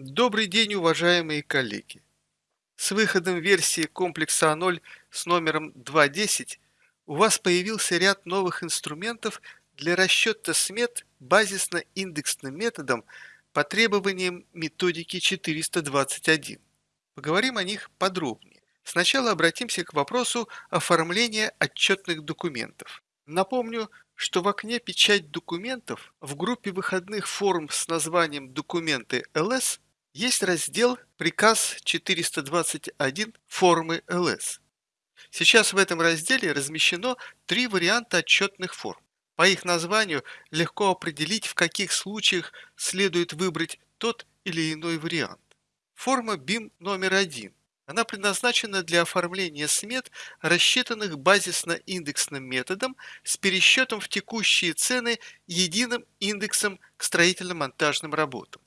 Добрый день, уважаемые коллеги! С выходом версии комплекса А0 с номером 2.10 у вас появился ряд новых инструментов для расчета смет базисно-индексным методом по требованиям методики 421. Поговорим о них подробнее. Сначала обратимся к вопросу оформления отчетных документов. Напомню, что в окне «Печать документов» в группе выходных форм с названием «Документы ЛС» есть раздел «Приказ 421 формы ЛС». Сейчас в этом разделе размещено три варианта отчетных форм. По их названию легко определить, в каких случаях следует выбрать тот или иной вариант. Форма BIM номер один она предназначена для оформления смет, рассчитанных базисно-индексным методом с пересчетом в текущие цены единым индексом к строительно-монтажным работам.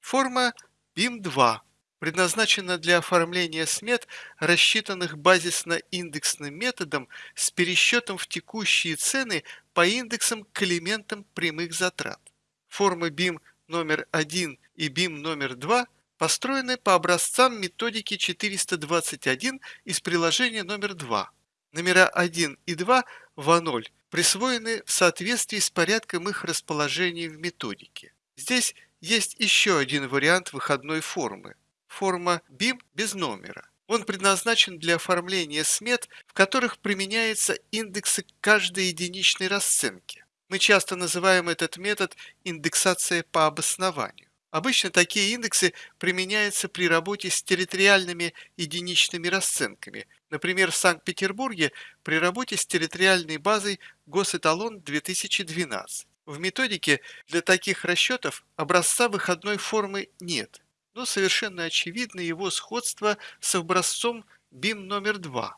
Форма BIM-2 предназначена для оформления смет, рассчитанных базисно-индексным методом с пересчетом в текущие цены по индексам к элементам прямых затрат. Формы BIM номер 1 и BIM номер 2 – построены по образцам методики 421 из приложения номер 2. Номера 1 и 2 в А0 присвоены в соответствии с порядком их расположения в методике. Здесь есть еще один вариант выходной формы. Форма BIM без номера. Он предназначен для оформления смет, в которых применяются индексы каждой единичной расценки. Мы часто называем этот метод индексация по обоснованию. Обычно такие индексы применяются при работе с территориальными единичными расценками, например, в Санкт-Петербурге при работе с территориальной базой Госэталон 2012. В методике для таких расчетов образца выходной формы нет, но совершенно очевидно его сходство с образцом BIM номер 2.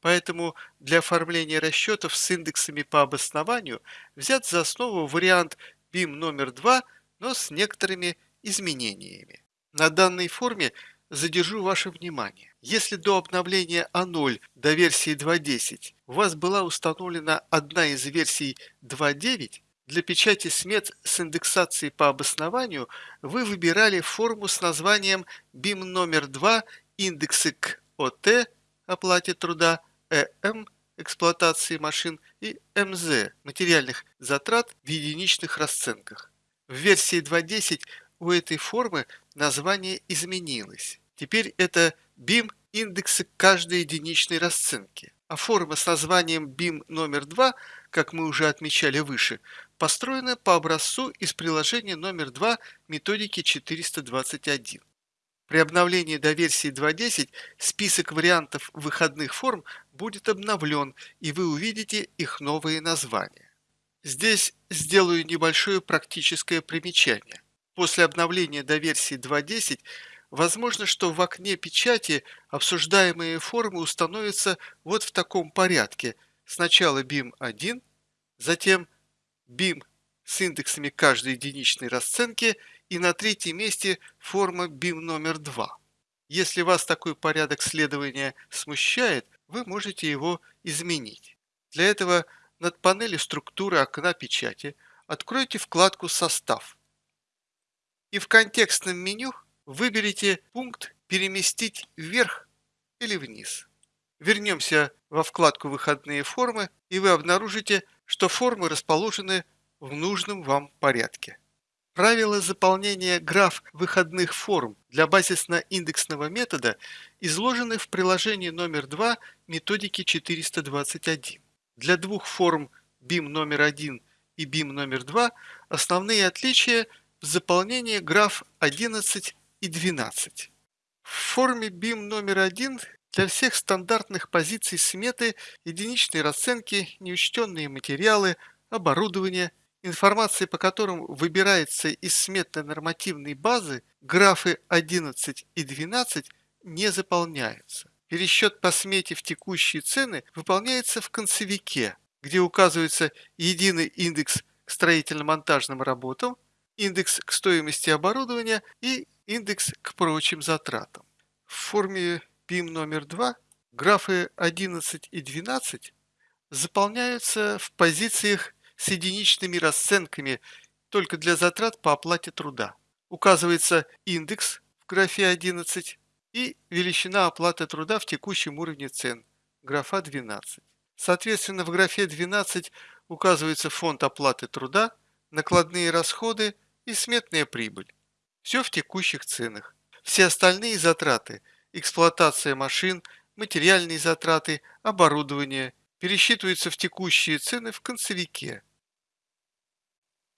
Поэтому для оформления расчетов с индексами по обоснованию взят за основу вариант BIM номер 2, но с некоторыми изменениями. На данной форме задержу ваше внимание. Если до обновления А0 до версии 2.10 у вас была установлена одна из версий 2.9, для печати смет с индексацией по обоснованию вы выбирали форму с названием BIM номер 2 индексы к ОТ оплате труда, ЭМ эксплуатации машин и МЗ материальных затрат в единичных расценках. В версии 2.10 у этой формы название изменилось. Теперь это BIM индексы каждой единичной расценки. А форма с названием BIM номер 2, как мы уже отмечали выше, построена по образцу из приложения номер 2 методики 421. При обновлении до версии 2.10 список вариантов выходных форм будет обновлен, и вы увидите их новые названия. Здесь сделаю небольшое практическое примечание. После обновления до версии 2.10 возможно, что в окне печати обсуждаемые формы установятся вот в таком порядке. Сначала BIM1, затем BIM с индексами каждой единичной расценки и на третьем месте форма BIM номер 2. Если вас такой порядок следования смущает, вы можете его изменить. Для этого над панелью структуры окна печати откройте вкладку «Состав» и в контекстном меню выберите пункт «Переместить вверх» или «Вниз». Вернемся во вкладку «Выходные формы» и вы обнаружите, что формы расположены в нужном вам порядке. Правила заполнения граф выходных форм для базисно-индексного метода изложены в приложении номер 2 методики 421. Для двух форм BIM номер 1 и BIM номер 2 основные отличия – заполнение граф 11 и 12. В форме BIM номер 1 для всех стандартных позиций сметы, единичной расценки, неучтенные материалы, оборудование, информация по которым выбирается из сметной нормативной базы, графы 11 и 12 не заполняются. Пересчет по смете в текущие цены выполняется в концевике, где указывается единый индекс к строительно-монтажным работам, индекс к стоимости оборудования и индекс к прочим затратам. В форме BIM номер 2 графы 11 и 12 заполняются в позициях с единичными расценками только для затрат по оплате труда. Указывается индекс в графе 11 и величина оплаты труда в текущем уровне цен, графа 12. Соответственно, в графе 12 указывается фонд оплаты труда, накладные расходы и сметная прибыль. Все в текущих ценах. Все остальные затраты – эксплуатация машин, материальные затраты, оборудование – пересчитываются в текущие цены в концевике.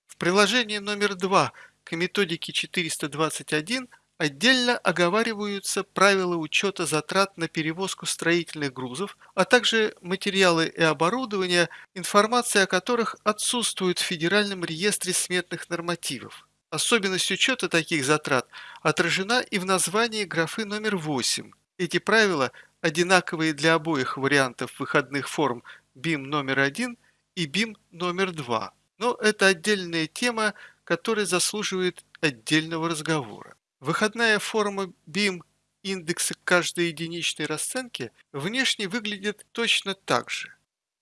В приложении номер 2 к методике 421 Отдельно оговариваются правила учета затрат на перевозку строительных грузов, а также материалы и оборудование, информация о которых отсутствует в Федеральном реестре сметных нормативов. Особенность учета таких затрат отражена и в названии графы номер 8. Эти правила одинаковые для обоих вариантов выходных форм BIM номер 1 и BIM номер 2. Но это отдельная тема, которая заслуживает отдельного разговора. Выходная форма BIM индекса каждой единичной расценки внешне выглядит точно так же.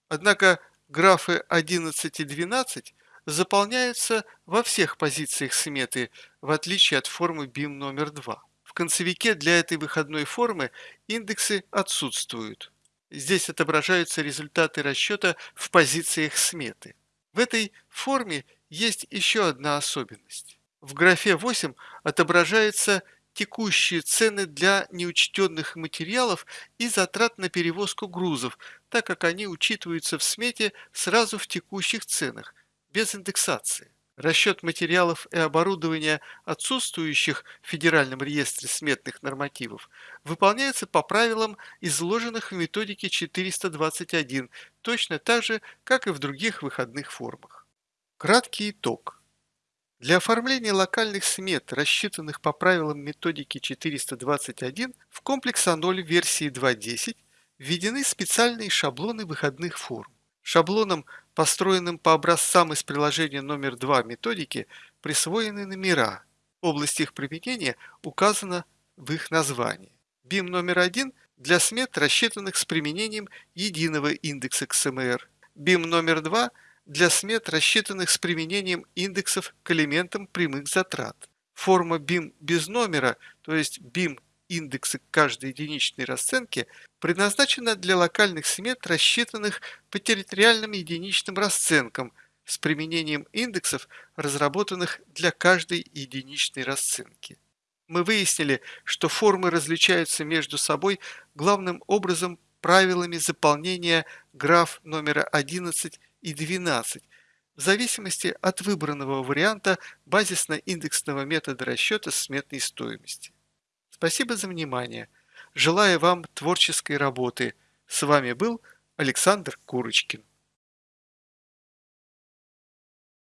Однако графы 11 и 12 заполняются во всех позициях сметы, в отличие от формы BIM номер 2. В концевике для этой выходной формы индексы отсутствуют. Здесь отображаются результаты расчета в позициях сметы. В этой форме есть еще одна особенность. В графе 8 отображаются текущие цены для неучтенных материалов и затрат на перевозку грузов, так как они учитываются в смете сразу в текущих ценах, без индексации. Расчет материалов и оборудования, отсутствующих в Федеральном реестре сметных нормативов, выполняется по правилам, изложенных в методике 421, точно так же, как и в других выходных формах. Краткий итог. Для оформления локальных смет, рассчитанных по правилам методики 421, в комплекс А0 версии 2.10 введены специальные шаблоны выходных форм. Шаблонам, построенным по образцам из приложения номер 2 методики, присвоены номера. Область их применения указана в их названии. BIM номер 1 для смет, рассчитанных с применением единого индекса XMR. BIM номер 2 – для смет, рассчитанных с применением индексов к элементам прямых затрат. Форма BIM без номера, то есть BIM индексы каждой единичной расценки, предназначена для локальных смет, рассчитанных по территориальным единичным расценкам с применением индексов, разработанных для каждой единичной расценки. Мы выяснили, что формы различаются между собой главным образом правилами заполнения граф номера 11 и 12, в зависимости от выбранного варианта базисно-индексного метода расчета сметной стоимости. Спасибо за внимание. Желаю вам творческой работы. С вами был Александр Курочкин.